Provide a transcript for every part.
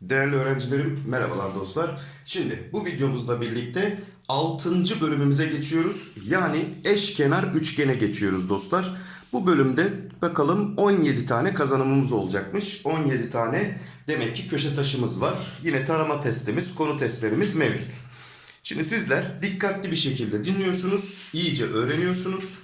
Değerli öğrencilerim, merhabalar dostlar. Şimdi bu videomuzla birlikte 6. bölümümüze geçiyoruz. Yani eşkenar üçgene geçiyoruz dostlar. Bu bölümde bakalım 17 tane kazanımımız olacakmış. 17 tane demek ki köşe taşımız var. Yine tarama testimiz, konu testlerimiz mevcut. Şimdi sizler dikkatli bir şekilde dinliyorsunuz, iyice öğreniyorsunuz.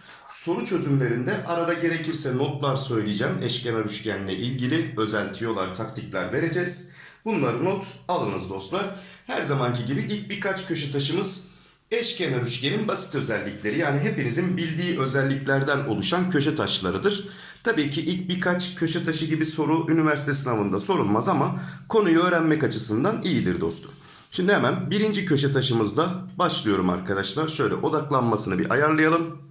Soru çözümlerinde arada gerekirse notlar söyleyeceğim. Eşkenar üçgenle ilgili özel tiyolar, taktikler vereceğiz. Bunları not alınız dostlar. Her zamanki gibi ilk birkaç köşe taşımız eşkenar üçgenin basit özellikleri. Yani hepinizin bildiği özelliklerden oluşan köşe taşlarıdır. Tabii ki ilk birkaç köşe taşı gibi soru üniversite sınavında sorulmaz ama konuyu öğrenmek açısından iyidir dostum. Şimdi hemen birinci köşe taşımızla başlıyorum arkadaşlar. Şöyle odaklanmasını bir ayarlayalım.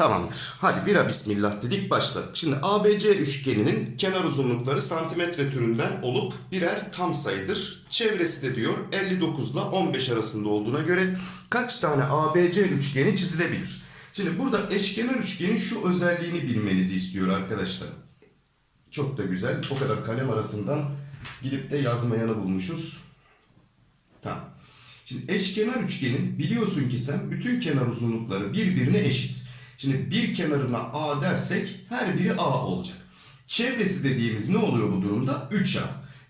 Tamamdır. Hadi vira bismillah dedik başladık. Şimdi ABC üçgeninin kenar uzunlukları santimetre türünden olup birer tam sayıdır. Çevresi de diyor 59 ile 15 arasında olduğuna göre kaç tane ABC üçgeni çizilebilir? Şimdi burada eşkenar üçgenin şu özelliğini bilmenizi istiyor arkadaşlar. Çok da güzel. O kadar kalem arasından gidip de yazmayanı bulmuşuz. Tamam. Şimdi eşkenar üçgenin biliyorsun ki sen bütün kenar uzunlukları birbirine eşit. Şimdi bir kenarına A dersek her biri A olacak. Çevresi dediğimiz ne oluyor bu durumda? 3A.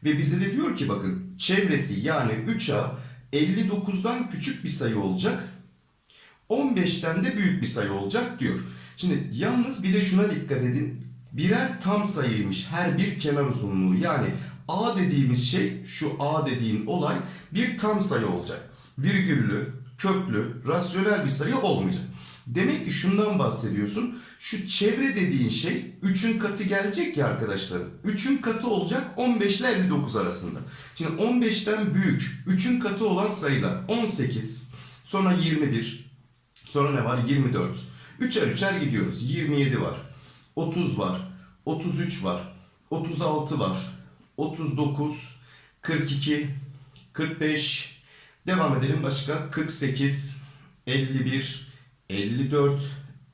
Ve bize de diyor ki bakın çevresi yani 3A 59'dan küçük bir sayı olacak. 15'ten de büyük bir sayı olacak diyor. Şimdi yalnız bir de şuna dikkat edin. Birer tam sayıymış her bir kenar uzunluğu. Yani A dediğimiz şey şu A dediğin olay bir tam sayı olacak. Virgüllü, köklü, rasyonel bir sayı olmayacak. Demek ki şundan bahsediyorsun. Şu çevre dediğin şey 3'ün katı gelecek ya arkadaşlar. 3'ün katı olacak 15 ile 59 arasında. Şimdi 15'ten büyük 3'ün katı olan sayılar 18, sonra 21, sonra ne var 24. Üçer üçer gidiyoruz. 27 var, 30 var, 33 var, 36 var, 39, 42, 45, devam edelim başka 48, 51, 54,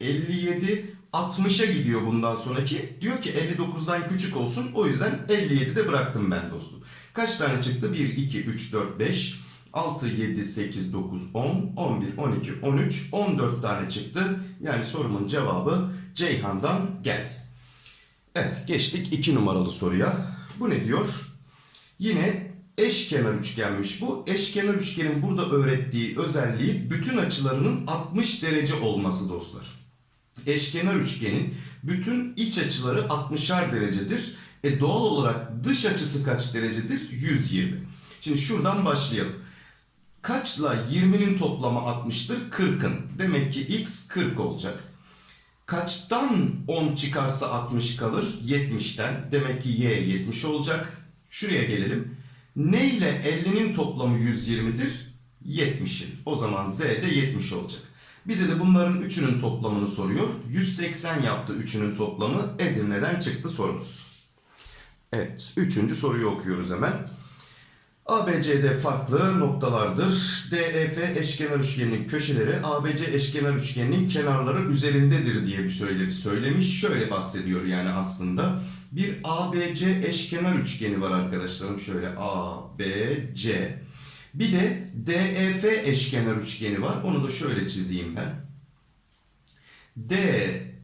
57, 60'a gidiyor bundan sonraki. Diyor ki 59'dan küçük olsun. O yüzden 57'de bıraktım ben dostum. Kaç tane çıktı? 1, 2, 3, 4, 5, 6, 7, 8, 9, 10, 11, 12, 13, 14 tane çıktı. Yani sorumun cevabı Ceyhan'dan geldi. Evet geçtik 2 numaralı soruya. Bu ne diyor? Yine eşkenar üçgenmiş bu. Eşkenar üçgenin burada öğrettiği özelliği bütün açılarının 60 derece olması dostlar. Eşkenar üçgenin bütün iç açıları 60'ar derecedir. E doğal olarak dış açısı kaç derecedir? 120. Şimdi şuradan başlayalım. Kaçla 20'nin toplamı 60'tır? 40'ın. Demek ki x 40 olacak. Kaçtan 10 çıkarsa 60 kalır? 70'ten. Demek ki y 70 olacak. Şuraya gelelim. Ne ile 50'nin toplamı 120'dir? 70'in. O zaman z de 70 olacak. Bize de bunların üçünün toplamını soruyor. 180 yaptı üçünün toplamı. Edirne'den çıktı sorumuz. Evet. Üçüncü soruyu okuyoruz hemen. ABCD farklı noktalardır. DEF eşkenar üçgeninin köşeleri ABC eşkenar üçgeninin kenarları üzerindedir diye bir söyle söylemiş. Şöyle bahsediyor yani aslında. Bir ABC eşkenar üçgeni var arkadaşlarım. Şöyle ABC. Bir de DEF eşkenar üçgeni var. Onu da şöyle çizeyim ben.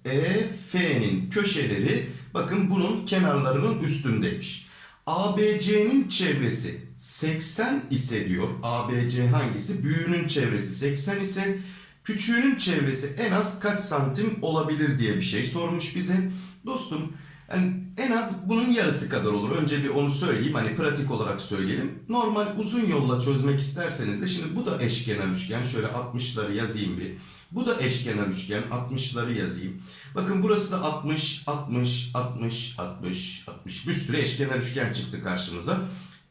DEF'nin köşeleri bakın bunun kenarlarının üstündeymiş. ABC'nin çevresi 80 ise diyor. ABC hangisi? Büyüğünün çevresi 80 ise küçüğünün çevresi en az kaç santim olabilir diye bir şey sormuş bize. Dostum yani en az bunun yarısı kadar olur. Önce bir onu söyleyeyim. Hani pratik olarak söyleyelim. Normal uzun yolla çözmek isterseniz de şimdi bu da eşkenar üçgen. Şöyle 60'ları yazayım bir. Bu da eşkenar üçgen. 60'ları yazayım. Bakın burası da 60, 60, 60, 60, 60. Bir sürü eşkenar üçgen çıktı karşımıza.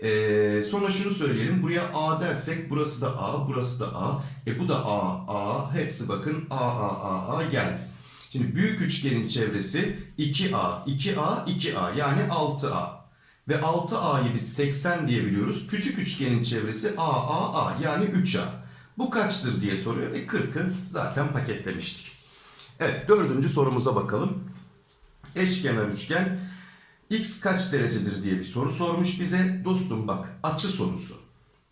Ee, sonra şunu söyleyelim. Buraya A dersek burası da A, burası da A. E bu da A, A. Hepsi bakın A, A, A, A geldi. Şimdi büyük üçgenin çevresi 2A, 2A, 2A yani 6A. Ve 6A'yı biz 80 diyebiliyoruz. Küçük üçgenin çevresi A, A, A yani 3A. Bu kaçtır diye soruyor ve 40'ı zaten paketlemiştik. Evet dördüncü sorumuza bakalım. Eşkenar üçgen x kaç derecedir diye bir soru sormuş bize. Dostum bak açı sorusu.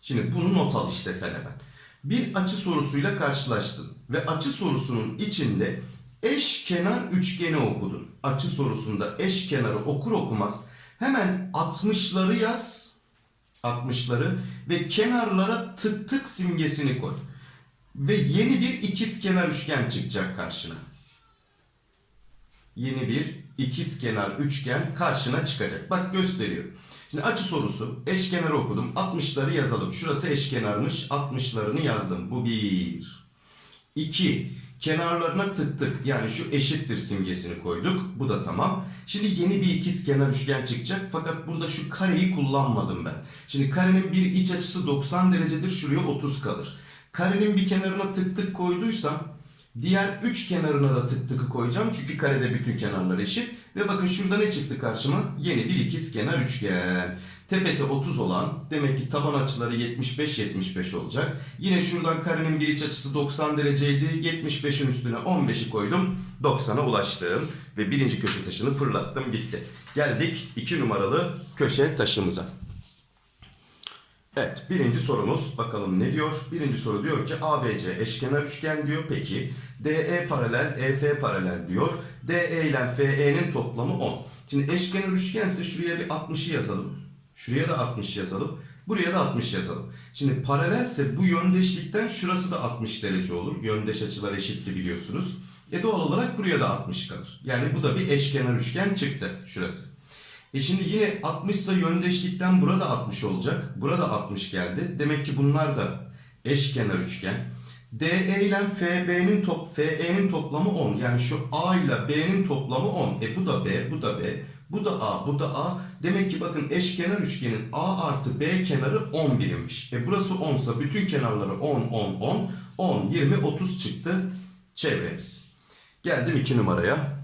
Şimdi bunu not al işte sen hemen. Bir açı sorusuyla karşılaştın ve açı sorusunun içinde eşkenar üçgeni okudun. Açı sorusunda eşkenarı okur okumaz hemen 60'ları yaz. 60'ları ve kenarlara tık tık simgesini koy. Ve yeni bir ikizkenar üçgen çıkacak karşına. Yeni bir ikizkenar üçgen karşına çıkacak. Bak gösteriyor. Şimdi açı sorusu. Eşkenarı okudum. 60'ları yazalım. Şurası eşkenarmış. 60'larını yazdım. Bu bir. İki. Kenarlarına tık tık yani şu eşittir simgesini koyduk. Bu da tamam. Şimdi yeni bir ikizkenar üçgen çıkacak. Fakat burada şu kareyi kullanmadım ben. Şimdi karenin bir iç açısı 90 derecedir. Şuraya 30 kalır. Karenin bir kenarına tık tık koyduysam diğer üç kenarına da tık tıkı koyacağım. Çünkü karede bütün kenarlar eşit. Ve bakın şurada ne çıktı karşıma? Yeni bir ikizkenar üçgen. Tepesi 30 olan demek ki taban açıları 75-75 olacak. Yine şuradan karenin bir iç açısı 90 dereceydi. 75'in üstüne 15'i koydum. 90'a ulaştım. Ve birinci köşe taşını fırlattım gitti. Geldik 2 numaralı köşe taşımıza. Evet birinci sorumuz bakalım ne diyor? Birinci soru diyor ki ABC eşkenar üçgen diyor. Peki DE paralel EF paralel diyor. DE ile FE'nin toplamı 10. Şimdi eşkenar üçgense şuraya bir 60'ı yazalım. Şuraya da 60 yazalım. Buraya da 60 yazalım. Şimdi paralelse bu yöndeşlikten şurası da 60 derece olur. Yöndeş açılar eşitti biliyorsunuz. E doğal olarak buraya da 60 kalır. Yani bu da bir eşkenar üçgen çıktı şurası. E şimdi yine 60 ise yöndeşlikten burada 60 olacak. Burada 60 geldi. Demek ki bunlar da eşkenar üçgen. DE ile FB'nin top FE'nin toplamı 10. Yani şu A ile B'nin toplamı 10. E bu da B, bu da B, bu da A, bu da A. Demek ki bakın eşkenar üçgenin A artı B kenarı 10 birimmiş. E burası 10 ise bütün kenarları 10, 10, 10. 10, 20, 30 çıktı çevremiz. Geldim 2 numaraya.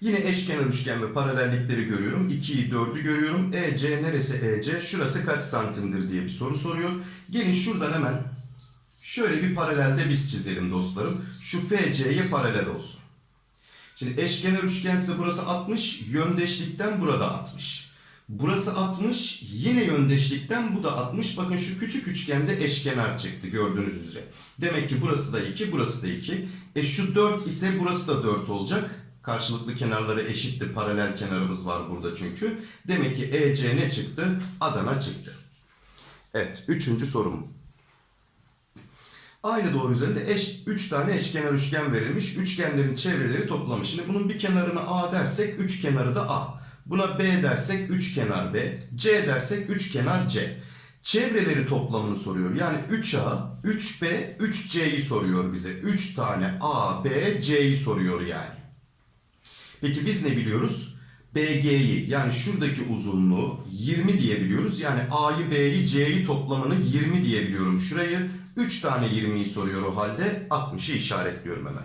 Yine eşkenar üçgen ve paralellikleri görüyorum. 2'yi 4'ü görüyorum. EC neresi EC? Şurası kaç santimdir diye bir soru soruyor. Gelin şuradan hemen şöyle bir paralelde biz çizelim dostlarım. Şu FC'ye paralel olsun. Şimdi eşkenar üçgense burası 60. Yöndeşlikten burada 60. Burası 60. Yine yöndeşlikten bu da 60. Bakın şu küçük üçgende eşkenar çıktı gördüğünüz üzere. Demek ki burası da 2, burası da 2. E şu 4 ise burası da 4 olacak. Karşılıklı kenarları eşitti. Paralel kenarımız var burada çünkü. Demek ki EC ne çıktı? Adana çıktı. Evet. Üçüncü sorum. Aynı doğru üzerinde eş, 3 tane eşkenar üçgen verilmiş. Üçgenlerin çevreleri toplamış. Şimdi bunun bir kenarına A dersek üç kenarı da A. Buna B dersek üç kenar B. C dersek üç kenar C. Çevreleri toplamını soruyor. Yani 3A, 3B, 3C'yi soruyor bize. 3 tane A, B, C'yi soruyor yani. Peki biz ne biliyoruz? BG'yi yani şuradaki uzunluğu 20 diyebiliyoruz. Yani A'yı B'yi C'yi toplamını 20 diyebiliyorum. Şurayı 3 tane 20'yi soruyor o halde 60'ı işaretliyorum hemen.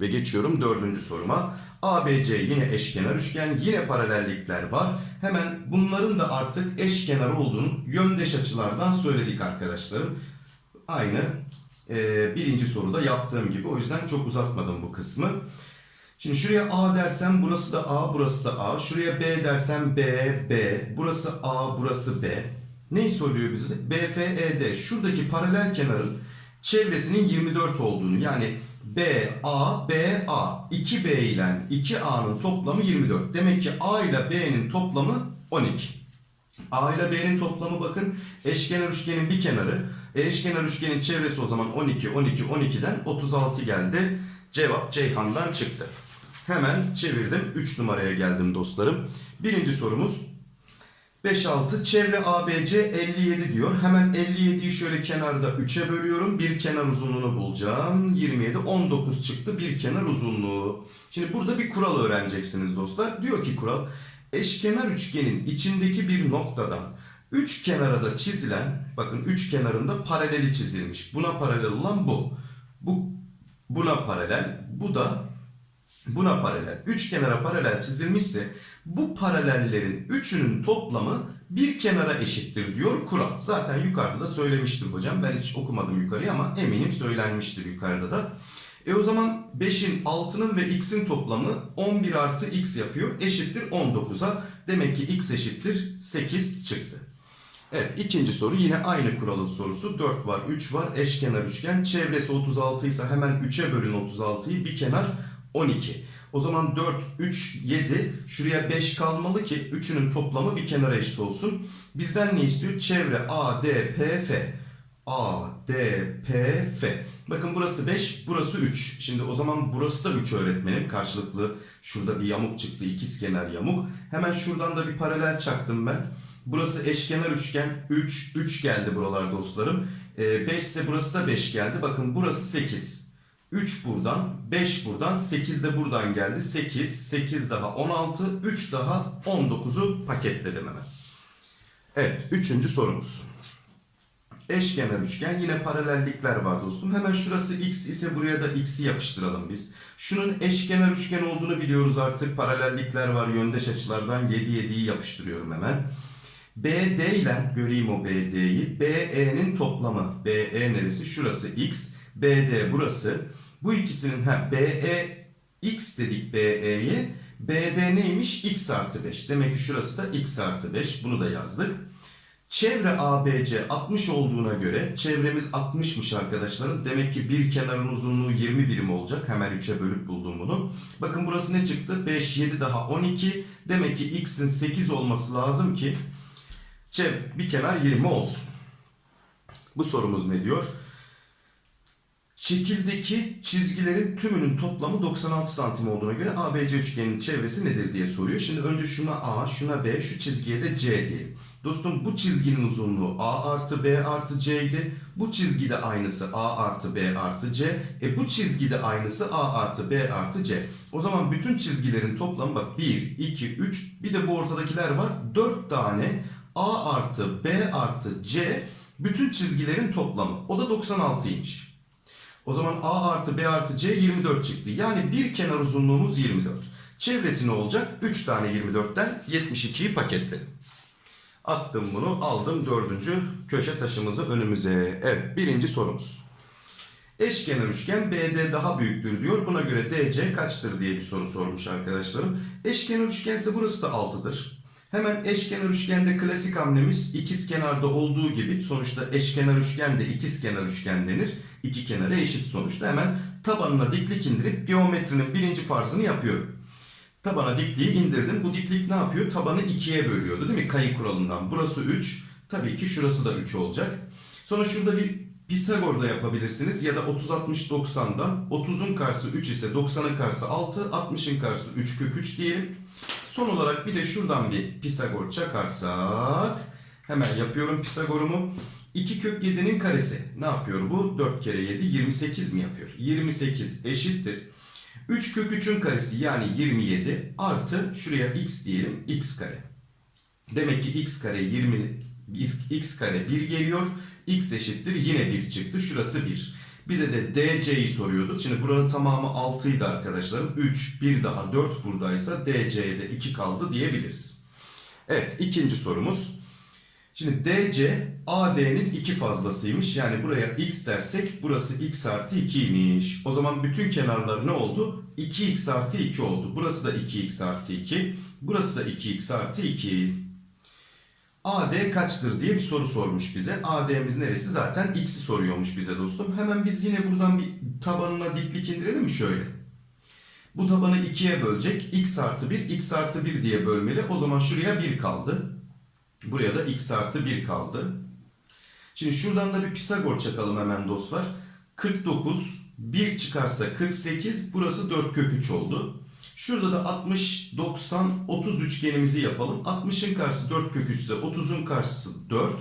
Ve geçiyorum dördüncü soruma. ABC yine eşkenar üçgen, yine paralellikler var. Hemen bunların da artık eşkenar olduğunu yöndeş açılardan söyledik arkadaşlarım. Aynı e, birinci soruda yaptığım gibi. O yüzden çok uzatmadım bu kısmı. Şimdi şuraya A dersem burası da A, burası da A. Şuraya B dersem B, B. Burası A, burası B. Neyi soruyor bize? BFED. Şuradaki paralel kenarın çevresinin 24 olduğunu yani B, A, B, A. 2B ile 2A'nın toplamı 24. Demek ki A ile B'nin toplamı 12. A ile B'nin toplamı bakın eşkenar üçgenin bir kenarı. Eşkenar üçgenin çevresi o zaman 12, 12, 12'den 36 geldi. Cevap Ceyhan'dan çıktı. Hemen çevirdim. 3 numaraya geldim dostlarım. Birinci sorumuz 5-6 çevre ABC 57 diyor. Hemen 57'yi şöyle kenarda 3'e bölüyorum. Bir kenar uzunluğunu bulacağım. 27 19 çıktı bir kenar uzunluğu. Şimdi burada bir kural öğreneceksiniz dostlar. Diyor ki kural eşkenar üçgenin içindeki bir noktadan üç kenara da çizilen bakın üç kenarında paraleli çizilmiş. Buna paralel olan bu. Bu buna paralel. Bu da buna paralel. Üç kenara paralel çizilmişse bu paralellerin üçünün toplamı bir kenara eşittir diyor kural. Zaten yukarıda da söylemiştim hocam. Ben hiç okumadım yukarıyı ama eminim söylenmiştir yukarıda da. E o zaman 5'in, 6'nın ve x'in toplamı 11 artı x yapıyor. Eşittir 19'a. Demek ki x eşittir 8 çıktı. Evet ikinci soru yine aynı kuralın sorusu. 4 var, 3 var, eşkenar üçgen. Çevresi 36 ise hemen 3'e bölün 36'yı. Bir kenar 12. O zaman 4, 3, 7. Şuraya 5 kalmalı ki 3'ünün toplamı bir kenara eşit olsun. Bizden ne istiyor? Çevre A, D, P, F. A, D, P, F. Bakın burası 5, burası 3. Şimdi o zaman burası da 3 öğretmenim. Karşılıklı şurada bir yamuk çıktı. ikizkenar yamuk. Hemen şuradan da bir paralel çaktım ben. Burası eşkenar üçgen. 3, 3 geldi buralar dostlarım. 5 ise burası da 5 geldi. Bakın burası 8. 3 buradan, 5 buradan, 8 de buradan geldi. 8, 8 daha 16, 3 daha 19'u paketledim hemen. Evet, üçüncü sorumuz. Eşkenar üçgen yine paralellikler var dostum. Hemen şurası x ise buraya da x'i yapıştıralım biz. Şunun eşkenar üçgen olduğunu biliyoruz artık. Paralellikler var yöndeş açılardan 7 7'yi yapıştırıyorum hemen. BD ile göreyim o BD'yi. BE'nin toplamı. BE neresi? Şurası x. BD burası. Bu ikisinin ha BE x dedik BE'ye. BD neymiş? x artı 5. Demek ki şurası da x artı 5. Bunu da yazdık. Çevre ABC 60 olduğuna göre çevremiz 60'mış arkadaşlarım. Demek ki bir kenarın uzunluğu 20 birim olacak. Hemen 3'e bölüp buldum bunu. Bakın burası ne çıktı? 5, 7 daha 12. Demek ki x'in 8 olması lazım ki çev bir kenar 20 olsun. Bu sorumuz ne diyor? Şekildeki çizgilerin tümünün toplamı 96 santim olduğuna göre ABC üçgeninin çevresi nedir diye soruyor. Şimdi önce şuna A, şuna B, şu çizgiye de C diyelim. Dostum bu çizginin uzunluğu A artı B artı C idi. Bu çizgide aynısı A artı B artı C. E bu çizgide aynısı A artı B artı C. O zaman bütün çizgilerin toplamı bak 1, 2, 3 bir de bu ortadakiler var. 4 tane A artı B artı C bütün çizgilerin toplamı. O da 96'ymış. O zaman A artı B artı C 24 çıktı. Yani bir kenar uzunluğumuz 24. Çevresi ne olacak? 3 tane 24'ten 72'yi paketledim. Attım bunu aldım dördüncü köşe taşımızı önümüze. Evet birinci sorumuz. Eşkenar üçgen BD daha büyüktür diyor. Buna göre DC kaçtır diye bir soru sormuş arkadaşlarım. Eşkenar üçgense burası da 6'dır. Hemen eşkenar üçgende klasik hamlemiz ikiz kenarda olduğu gibi sonuçta eşkenar üçgende ikizkenar üçgen denir. İki kenara eşit sonuçta. Hemen tabanına diklik indirip geometrinin birinci farzını yapıyorum. Tabana dikliği indirdim. Bu diklik ne yapıyor? Tabanı ikiye bölüyordu değil mi? Kayı kuralından. Burası 3. Tabii ki şurası da 3 olacak. Sonra şurada bir Pisagor da yapabilirsiniz. Ya da 30-60-90'dan 30'un karşısı 3 ise 90'ın karşısı 6, 60'ın karşısı 3 kök 3 diyelim. Son olarak bir de şuradan bir Pisagor çakarsak hemen yapıyorum Pisagor'umu. 2 kök 7'nin karesi ne yapıyor bu? 4 kere 7 28 mi yapıyor? 28 eşittir. 3 kök 3'ün karesi yani 27 artı şuraya x diyelim x kare. Demek ki x kare 20 x kare 1 geliyor. x eşittir yine 1 çıktı. Şurası 1. Bize de DC'yi soruyordu. Şimdi buranın tamamı 6 idi arkadaşlarım. 3, 1 daha 4 buradaysa DC'de 2 kaldı diyebiliriz. Evet ikinci sorumuz. Şimdi DC AD'nin 2 fazlasıymış. Yani buraya x dersek burası x artı 2'ymiş. O zaman bütün kenarlar ne oldu? 2x artı 2 oldu. Burası da 2x artı 2. Burası da 2x artı 2. AD kaçtır diye bir soru sormuş bize. AD'miz neresi? Zaten x'i soruyormuş bize dostum. Hemen biz yine buradan bir tabanına diklik indirelim mi şöyle? Bu tabanı 2'ye bölecek. x artı 1, x artı 1 diye bölmeli. O zaman şuraya 1 kaldı. Buraya da x artı 1 kaldı. Şimdi şuradan da bir Pisagor çakalım hemen dostlar. 49, 1 çıkarsa 48, burası 4 kök 3 oldu. Şurada da 60, 90, 30 üçgenimizi yapalım. 60'ın karşısı 4 kök 3 ise 30'un karşısı 4.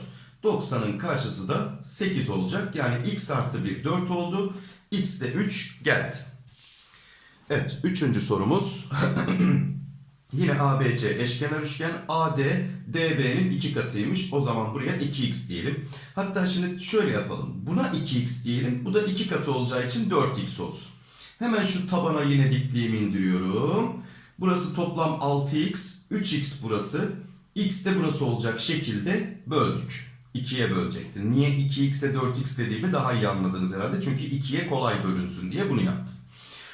90'ın karşısı da 8 olacak. Yani x artı 1 4 oldu. x de 3 geldi. Evet, üçüncü sorumuz. Yine ABC eşkenar üçgen AD DB'nin iki katıymış. O zaman buraya 2x diyelim. Hatta şimdi şöyle yapalım. Buna 2x diyelim. Bu da 2 katı olacağı için 4x olsun. Hemen şu tabana yine dikliğimi indiriyorum. Burası toplam 6x. 3x burası. x de burası olacak şekilde böldük. 2'ye bölecektin. Niye 2x'e 4x dediğimi daha iyi anladınız herhalde. Çünkü 2'ye kolay bölünsün diye bunu yaptım.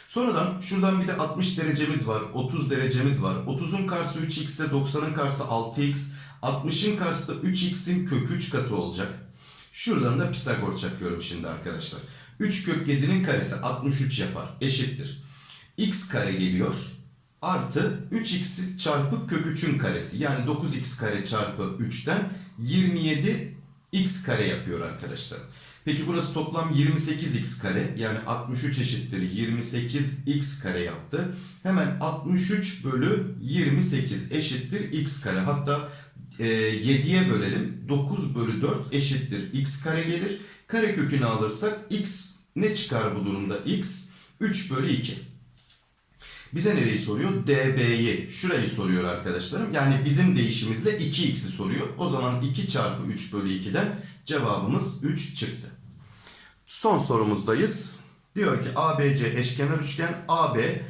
Sonradan şuradan bir de 60 derecemiz var, 30 derecemiz var. 30'un karşısı 3x ise 90'ın karşısı 6x, 60'ın karşısı da 3x'in kök 3 katı olacak. Şuradan da Pisagor çakıyorum şimdi arkadaşlar. 3 kök 7'nin karesi 63 yapar. Eşittir. x kare geliyor. Artı 3x çarpı kök 3'ün karesi. Yani 9x kare çarpı 3'ten 27 x kare yapıyor arkadaşlar. Peki burası toplam 28x kare. Yani 63 eşittir 28x kare yaptı. Hemen 63 bölü 28 eşittir x kare. Hatta e, 7'ye bölelim. 9 bölü 4 eşittir x kare gelir. Kare kökünü alırsak x ne çıkar bu durumda? x 3 bölü 2. Bize nereyi soruyor? db'yi. Şurayı soruyor arkadaşlarım. Yani bizim değişimizle 2x'i soruyor. O zaman 2 çarpı 3 bölü 2'den cevabımız 3 çıktı. Son sorumuzdayız. Diyor ki ABC eşkenar üçgen AB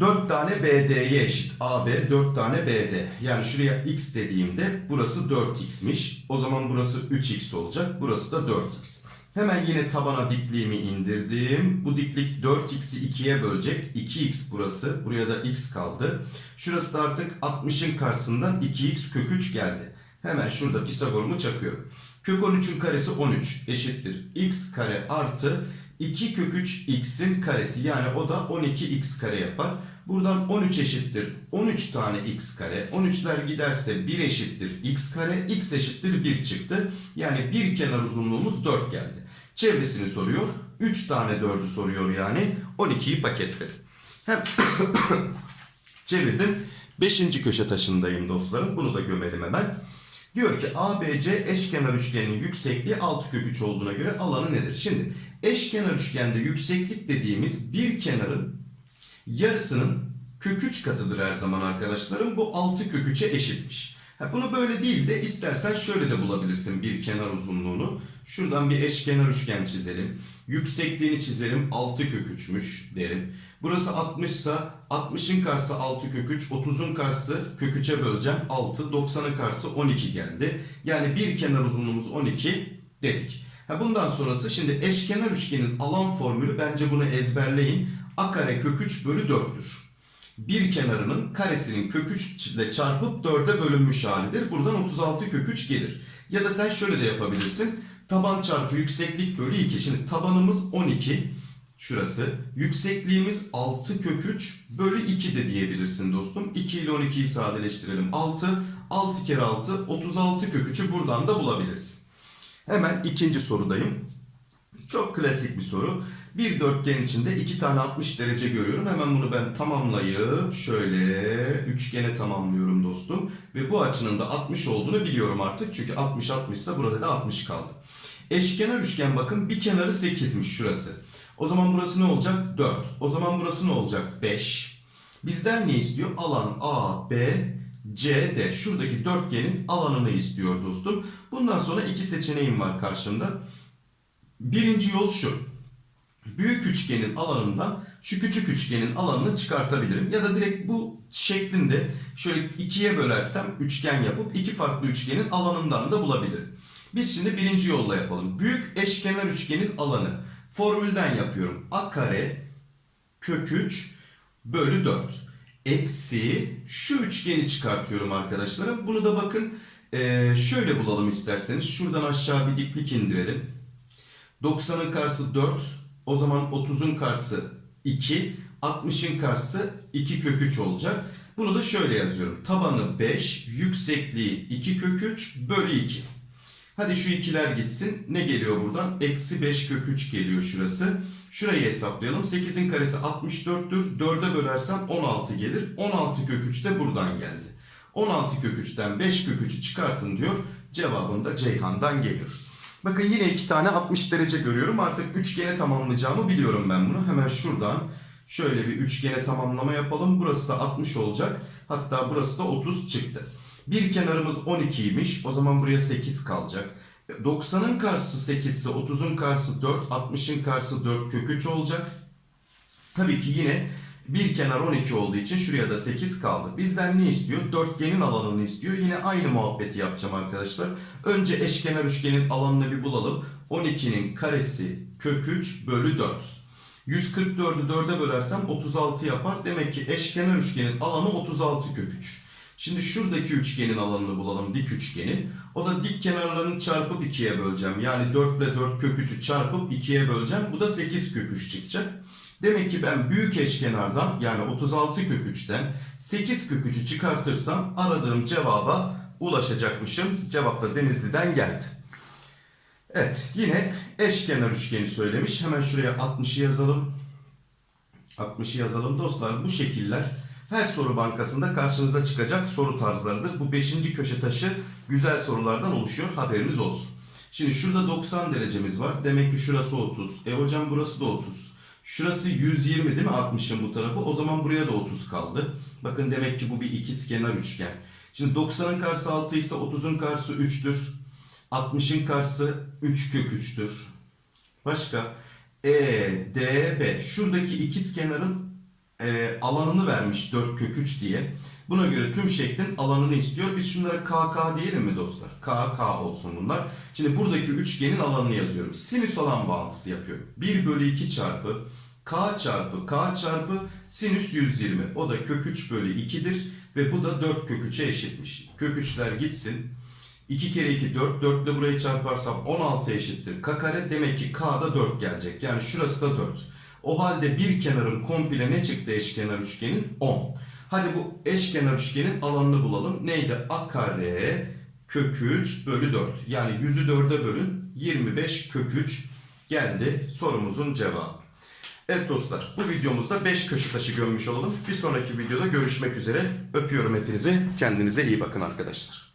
4 tane BD'ye eşit. AB 4 tane BD. Yani şuraya x dediğimde burası 4x'miş. O zaman burası 3x olacak. Burası da 4x. Hemen yine tabana dikliğimi indirdim. Bu diklik 4x'i 2'ye bölecek. 2x burası. Buraya da x kaldı. Şurası da artık 60'ın karşısından 2x kök 3 geldi. Hemen şurada Pisagor'umu çakıyorum. Kök 13'ün karesi 13 eşittir. x kare artı 2 kök 3 x'in karesi. Yani o da 12x kare yapar. Buradan 13 eşittir 13 tane x kare. 13'ler giderse 1 eşittir x kare. x eşittir 1 çıktı. Yani bir kenar uzunluğumuz 4 geldi. Çevresini soruyor. 3 tane 4'ü soruyor yani. 12'yi paketledi. Hem çevirdim. 5. köşe taşındayım dostlarım. Bunu da gömelim hemen. Diyor ki ABC eşkenar üçgenin yüksekliği 6 kök 3 olduğuna göre alanı nedir? Şimdi eşkenar üçgende yükseklik dediğimiz bir kenarın yarısının kök 3 katıdır her zaman arkadaşlarım. Bu 6 kök 3'e eşitmiş. Bunu böyle değil de istersen şöyle de bulabilirsin bir kenar uzunluğunu. Şuradan bir eşkenar üçgen çizelim. Yüksekliğini çizelim 6 kök 3'müş derim. Burası 60 ise 60'ın karşısı 6 kök 3, 30'un karşısı kök 3'e böleceğim 6, 90'ın karşısı 12 geldi. Yani bir kenar uzunluğumuz 12 dedik. Bundan sonrası şimdi eşkenar üçgenin alan formülü bence bunu ezberleyin. A kare kök 3 bölü 4'tür. Bir kenarının karesinin kök 3 ile çarpıp 4'e bölünmüş halidir. Buradan 36 kök 3 gelir. Ya da sen şöyle de yapabilirsin. Taban çarpı yükseklik bölü 2. Şimdi tabanımız 12. Şurası. Yüksekliğimiz 6 kök 3 bölü 2 de diyebilirsin dostum. 2 ile 12'yi sadeleştirelim. 6. 6 kere 6. 36 kök 3'ü buradan da bulabilirsin. Hemen ikinci sorudayım. Çok klasik bir soru. Bir dörtgen içinde iki tane 60 derece görüyorum. Hemen bunu ben tamamlayıp şöyle üçgene tamamlıyorum dostum. Ve bu açının da 60 olduğunu biliyorum artık. Çünkü 60 60 ise burada da 60 kaldı. Eşkenar üçgen bakın bir kenarı 8'miş şurası. O zaman burası ne olacak? 4. O zaman burası ne olacak? 5. Bizden ne istiyor? Alan A, B, C, D. Şuradaki dörtgenin alanını istiyor dostum. Bundan sonra iki seçeneğim var karşımda. Birinci yol şu. Büyük üçgenin alanından şu küçük üçgenin alanını çıkartabilirim. Ya da direkt bu şeklinde şöyle ikiye bölersem üçgen yapıp iki farklı üçgenin alanından da bulabilirim. Biz şimdi birinci yolla yapalım. Büyük eşkenar üçgenin alanı. Formülden yapıyorum. A kare kök 3 bölü 4. Eksi şu üçgeni çıkartıyorum arkadaşlarım. Bunu da bakın eee, şöyle bulalım isterseniz. Şuradan aşağı bir diklik indirelim. 90'ın karşısı 4. O zaman 30'un karşısı 2. 60'ın karşısı 2 kök 3 olacak. Bunu da şöyle yazıyorum. Tabanı 5, yüksekliği 2 kök 3 bölü 2. Hadi şu ikiler gitsin. Ne geliyor buradan? Eksi 5 kök 3 geliyor şurası. Şurayı hesaplayalım. 8'in karesi 64'tür. 4'e bölersem 16 gelir. 16 kök 3 de buradan geldi. 16 kök 3'ten 5 kök 3'ü çıkartın diyor. Cevabım da Ceyhan'dan geliyor. Bakın yine iki tane 60 derece görüyorum. Artık üçgene tamamlayacağımı biliyorum ben bunu. Hemen şuradan şöyle bir üçgene tamamlama yapalım. Burası da 60 olacak. Hatta burası da 30 çıktı. Bir kenarımız 12'ymiş. O zaman buraya 8 kalacak. 90'ın karşısı 8 ise 30'un karşısı 4, 60'ın karşısı 4 kök 3 olacak. Tabii ki yine Bir kenar 12 olduğu için şuraya da 8 kaldı. Bizden ne istiyor? Dörtgenin alanını istiyor. Yine aynı muhabbeti yapacağım arkadaşlar. Önce eşkenar üçgenin alanını bir bulalım. 12'nin karesi kök 3 bölü 4. 144'ü 4'e bölersem 36 yapar. Demek ki eşkenar üçgenin alanı 36 kök 3. Şimdi şuradaki üçgenin alanını bulalım dik üçgenin. O da dik kenarlarını çarpıp 2'ye böleceğim. Yani 4 ile 4 kök 3'ü çarpıp 2'ye böleceğim. Bu da 8 kök 3 çıkacak. Demek ki ben büyük eşkenardan yani 36 kök 3'ten 8 kök 3'ü çıkartırsam aradığım cevaba ulaşacakmışım. Cevap da Denizli'den geldi. Evet yine eşkenar üçgeni söylemiş. Hemen şuraya 60'ı yazalım. 60'ı yazalım dostlar. Bu şekiller her soru bankasında karşınıza çıkacak soru tarzlarıdır. Bu 5. köşe taşı güzel sorulardan oluşuyor. Haberiniz olsun. Şimdi şurada 90 derecemiz var. Demek ki şurası 30. E hocam burası da 30. Şurası 120 değil mi 60'ın bu tarafı? O zaman buraya da 30 kaldı. Bakın demek ki bu bir ikizkenar üçgen. Şimdi 90'ın karşısı 6 ise 30'un karşısı 3'tür. 60'ın karşısı 3 kök 3'tür. Başka? E, D, B. Şuradaki ikiz kenarın e, alanını vermiş 4 kök 3 diye. Buna göre tüm şeklin alanını istiyor. Biz şunlara KK diyelim mi dostlar? KK olsun bunlar. Şimdi buradaki üçgenin alanını yazıyorum. Sinüs alan bağıntısı yapıyorum. 1 bölü 2 çarpı K çarpı K çarpı sinüs 120. O da kök 3 bölü 2'dir. Ve bu da 4 kök 3'e eşitmiş. Kök 3'ler gitsin. 2 kere 2 4. 4 ile burayı çarparsam 16 eşittir. K kare demek ki K'da 4 gelecek. Yani şurası da 4. O halde bir kenarın komple ne çıktı eşkenar üçgenin? 10. Hadi bu eşkenar üçgenin alanını bulalım. Neydi? A kare kök 3 bölü 4. Yani 100'ü 4'e bölün. 25 kök 3 geldi sorumuzun cevabı. Evet dostlar bu videomuzda 5 köşe taşı gömmüş olalım. Bir sonraki videoda görüşmek üzere. Öpüyorum hepinizi. Kendinize iyi bakın arkadaşlar.